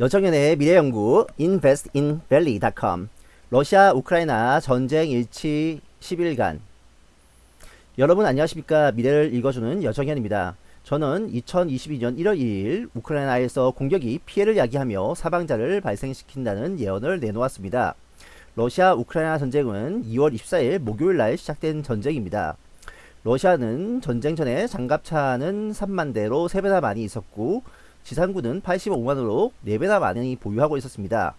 여정연의 미래연구 investinvalley.com 러시아 우크라이나 전쟁 일치 10일간 여러분 안녕하십니까 미래를 읽어주는 여정현입니다. 저는 2022년 1월 2일 우크라이나에서 공격이 피해를 야기하며 사방자를 발생시킨다는 예언을 내놓았습니다. 러시아 우크라이나 전쟁은 2월 24일 목요일날 시작된 전쟁입니다. 러시아는 전쟁 전에 장갑차는 3만 대로 3배나 많이 있었고 지상군은 85만으로 4배나 많이 보유하고 있었습니다.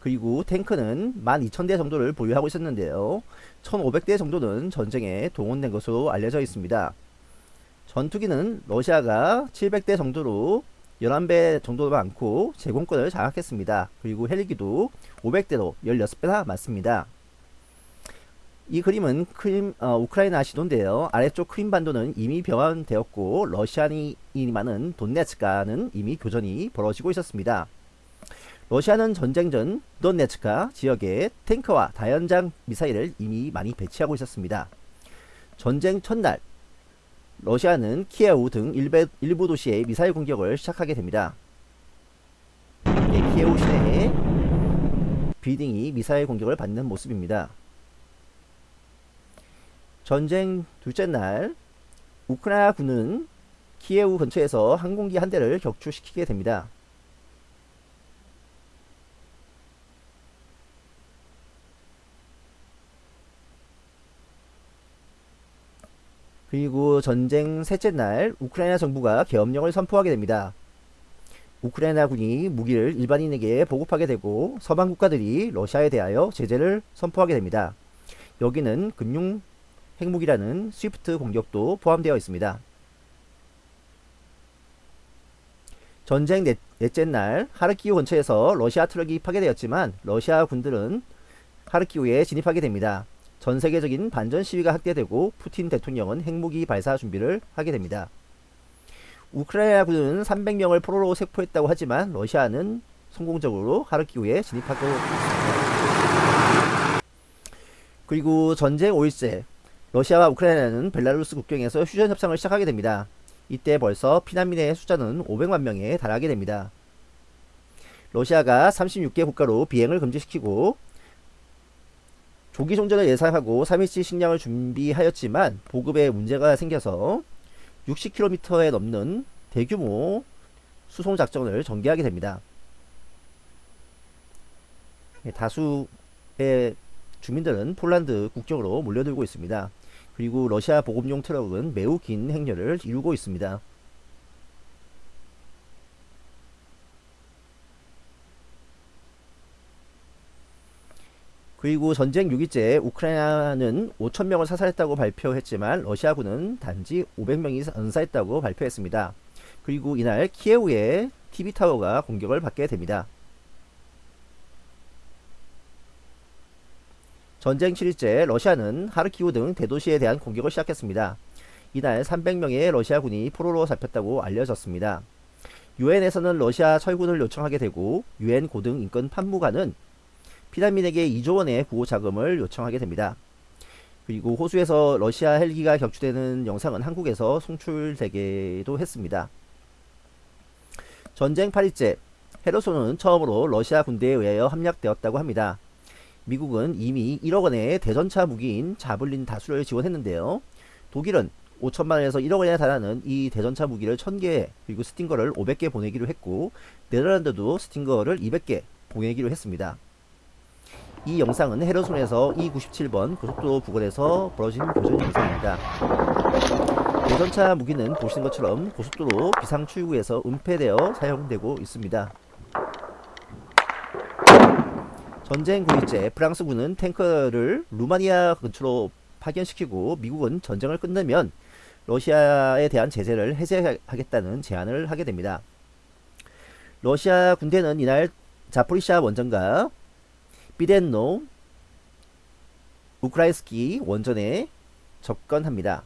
그리고 탱크는 12,000대 정도를 보유하고 있었는데요. 1,500대 정도는 전쟁에 동원된 것으로 알려져 있습니다. 전투기는 러시아가 700대 정도로 11배 정도 많고 제공권을 장악했습니다. 그리고 헬기도 500대로 16배나 많습니다. 이 그림은 크림, 어, 우크라이나 시도인데요. 아래쪽 크림반도는 이미 병합되었고 러시아인이 많은 돈네츠카는 이미 교전이 벌어지고 있었습니다. 러시아는 전쟁 전 돈네츠카 지역에 탱크와 다연장 미사일을 이미 많이 배치하고 있었습니다. 전쟁 첫날 러시아는 키예우 등 일베, 일부 도시에 미사일 공격을 시작하게 됩니다. 네, 키예우 시내에 비딩이 미사일 공격을 받는 모습입니다. 전쟁 둘째 날 우크라이나 군은 키예우 근처에서 항공기 한 대를 격추시키게 됩니다. 그리고 전쟁 셋째 날 우크라이나 정부가 계엄령을 선포하게 됩니다. 우크라이나 군이 무기를 일반인에게 보급하게 되고 서방 국가들이 러시아에 대하여 제재를 선포하게 됩니다. 여기는 금융 핵무기라는 스위프트 공격도 포함되어 있습니다. 전쟁 넷, 넷째 날 하르키우 근처에서 러시아 트럭이 파괴되었지만 러시아 군들은 하르키우에 진입하게 됩니다. 전 세계적인 반전 시위가 확대되고 푸틴 대통령은 핵무기 발사 준비를 하게 됩니다. 우크라이나 군은 300명을 포로로 체포했다고 하지만 러시아는 성공적으로 하르키우에 진입하고 있습니다. 그리고 전쟁 5일째 러시아와 우크라이나는 벨라루스 국경에서 휴전 협상을 시작하게 됩니다. 이때 벌써 피난민의 숫자는 500만 명에 달하게 됩니다. 러시아가 36개 국가로 비행을 금지시키고 조기 종전을 예상하고 3일치 식량을 준비하였지만 보급에 문제가 생겨서 60km에 넘는 대규모 수송 작전을 전개하게 됩니다. 예, 다수의 주민들은 폴란드 국경으로 몰려들고 있습니다. 그리고 러시아 보급용 트럭은 매우 긴 행렬을 이루고 있습니다. 그리고 전쟁 6일째 우크라이나는 5천명을 사살했다고 발표했지만 러시아군은 단지 500명이 은사했다고 발표했습니다. 그리고 이날 키예우의 TV타워가 공격을 받게 됩니다. 전쟁 7일째 러시아는 하르키우 등 대도시에 대한 공격을 시작했습니다. 이날 300명의 러시아 군이 포로로 잡혔다고 알려졌습니다. 유엔에서는 러시아 철군을 요청하게 되고 유엔 고등 인권 판무관은 피난민에게 2조 원의 구호 자금을 요청하게 됩니다. 그리고 호수에서 러시아 헬기가 격추되는 영상은 한국에서 송출되기도 했습니다. 전쟁 8일째 헤르손은 처음으로 러시아 군대에 의하여 함락되었다고 합니다. 미국은 이미 1억 원의 대전차 무기인 자블린 다수를 지원했는데요. 독일은 5천만 원에서 1억 원에 달하는 이 대전차 무기를 1000개 그리고 스팅거를 500개 보내기로 했고 네덜란드도 스팅거를 200개 보내기로 했습니다. 이 영상은 헤르손에서 E97번 고속도로 부근에서 벌어진 교전 영상입니다. 대전차 무기는 보시는 것처럼 고속도로 비상출구에서 은폐되어 사용되고 있습니다. 전쟁 9일째 프랑스군은 탱크를 루마니아 근처로 파견시키고 미국은 전쟁을 끝내면 러시아에 대한 제재를 해제하겠다는 제안을 하게 됩니다. 러시아 군대는 이날 자포리샤 원전과 비덴노 우크라이스키 원전에 접근합니다.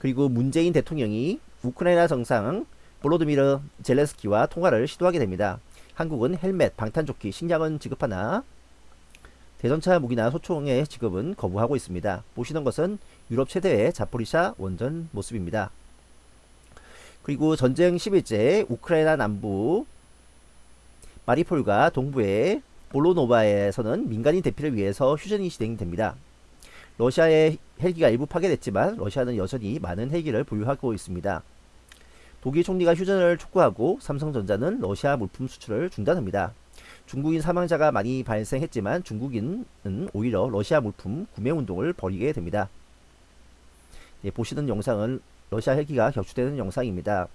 그리고 문재인 대통령이 우크라이나 정상 볼로드미르 젤레스키와 통화를 시도하게 됩니다. 한국은 헬멧, 방탄조끼, 식량은 지급하나 대전차 무기나 소총의 지급은 거부하고 있습니다. 보시는 것은 유럽 최대의 자포리샤 원전 모습입니다. 그리고 전쟁 10일째 우크라이나 남부 마리폴과 동부의 볼로노바에서는 민간인 대피를 위해서 휴전이 진행됩니다. 러시아의 헬기가 일부 파괴됐지만 러시아는 여전히 많은 헬기를 보유하고 있습니다. 독일 총리가 휴전을 촉구하고 삼성전자는 러시아 물품 수출을 중단합니다. 중국인 사망자가 많이 발생했지만 중국인은 오히려 러시아 물품 구매 운동을 벌이게 됩니다. 예, 보시는 영상은 러시아 헬기가 격추되는 영상입니다.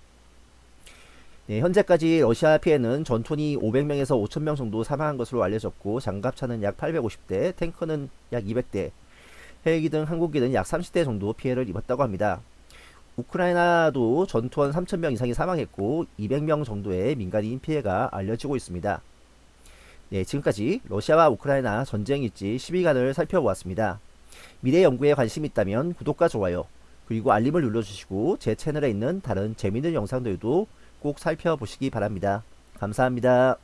네, 현재까지 러시아 피해는 전투니 500명에서 5,000명 정도 사망한 것으로 알려졌고 장갑차는 약 850대, 탱커는 약 200대, 헬기 등 항공기 는 약 30대 정도 피해를 입었다고 합니다. 우크라이나도 전투원 3,000명 이상이 사망했고 200명 정도의 민간인 피해가 알려지고 있습니다. 네, 지금까지 러시아와 우크라이나 전쟁 일지 10일간을 살펴보았습니다. 미래 연구에 관심 있다면 구독과 좋아요 그리고 알림을 눌러주시고 제 채널에 있는 다른 재미있는 영상들도 꼭 살펴보시기 바랍니다. 감사합니다.